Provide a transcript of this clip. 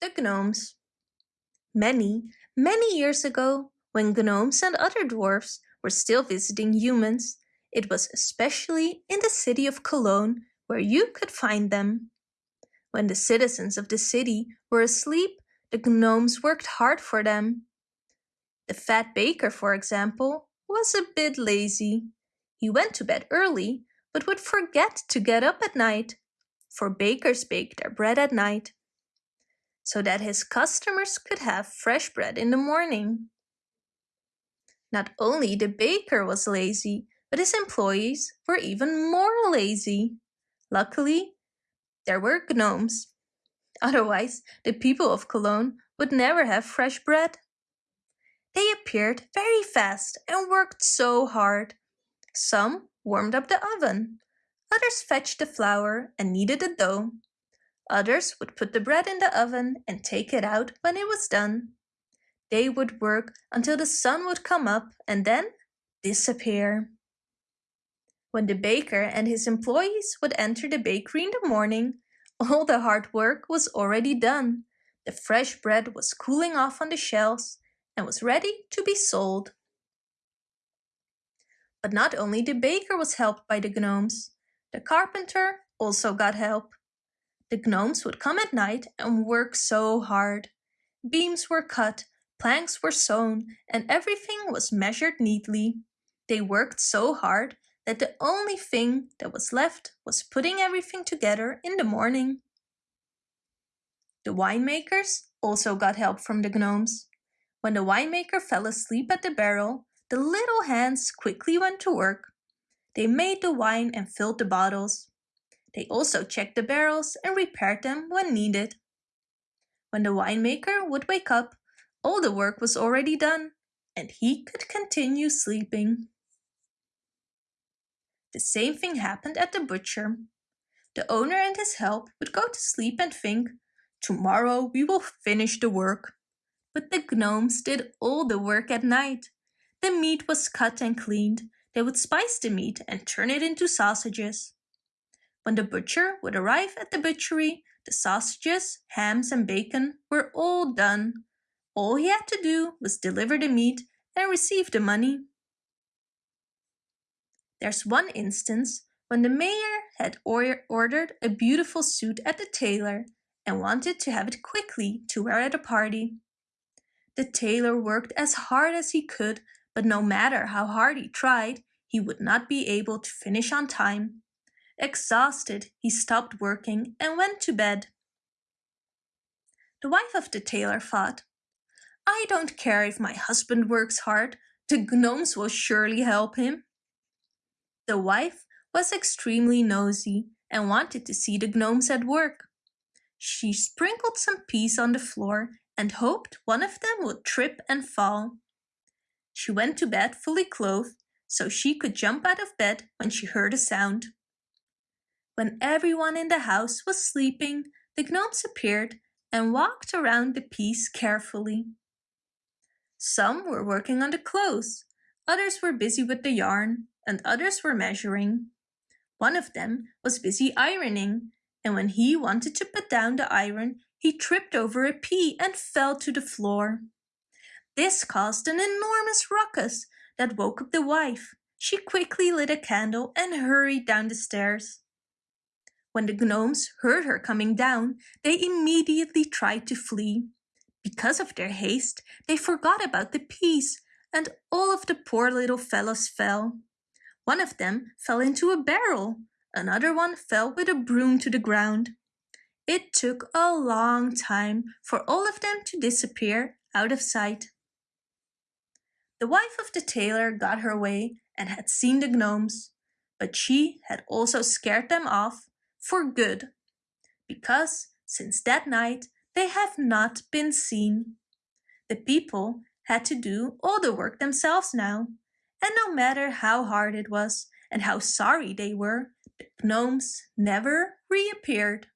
The Gnomes Many, many years ago, when gnomes and other dwarfs were still visiting humans, it was especially in the city of Cologne where you could find them. When the citizens of the city were asleep, the gnomes worked hard for them. The fat baker, for example, was a bit lazy. He went to bed early, but would forget to get up at night, for bakers bake their bread at night so that his customers could have fresh bread in the morning. Not only the baker was lazy, but his employees were even more lazy. Luckily, there were gnomes. Otherwise, the people of Cologne would never have fresh bread. They appeared very fast and worked so hard. Some warmed up the oven, others fetched the flour and kneaded the dough. Others would put the bread in the oven and take it out when it was done. They would work until the sun would come up and then disappear. When the baker and his employees would enter the bakery in the morning, all the hard work was already done. The fresh bread was cooling off on the shelves and was ready to be sold. But not only the baker was helped by the gnomes, the carpenter also got help. The gnomes would come at night and work so hard. Beams were cut, planks were sewn, and everything was measured neatly. They worked so hard that the only thing that was left was putting everything together in the morning. The winemakers also got help from the gnomes. When the winemaker fell asleep at the barrel, the little hands quickly went to work. They made the wine and filled the bottles. They also checked the barrels and repaired them when needed. When the winemaker would wake up, all the work was already done and he could continue sleeping. The same thing happened at the butcher. The owner and his help would go to sleep and think, tomorrow we will finish the work. But the gnomes did all the work at night. The meat was cut and cleaned. They would spice the meat and turn it into sausages. When the butcher would arrive at the butchery, the sausages, hams and bacon were all done. All he had to do was deliver the meat and receive the money. There's one instance when the mayor had or ordered a beautiful suit at the tailor and wanted to have it quickly to wear at a party. The tailor worked as hard as he could, but no matter how hard he tried, he would not be able to finish on time. Exhausted, he stopped working and went to bed. The wife of the tailor thought, I don't care if my husband works hard, the gnomes will surely help him. The wife was extremely nosy and wanted to see the gnomes at work. She sprinkled some peas on the floor and hoped one of them would trip and fall. She went to bed fully clothed so she could jump out of bed when she heard a sound. When everyone in the house was sleeping, the gnomes appeared and walked around the piece carefully. Some were working on the clothes, others were busy with the yarn, and others were measuring. One of them was busy ironing, and when he wanted to put down the iron, he tripped over a pea and fell to the floor. This caused an enormous ruckus that woke up the wife. She quickly lit a candle and hurried down the stairs. When the gnomes heard her coming down, they immediately tried to flee. Because of their haste, they forgot about the peas, and all of the poor little fellows fell. One of them fell into a barrel, another one fell with a broom to the ground. It took a long time for all of them to disappear out of sight. The wife of the tailor got her way and had seen the gnomes, but she had also scared them off for good, because since that night they have not been seen. The people had to do all the work themselves now, and no matter how hard it was and how sorry they were, the gnomes never reappeared.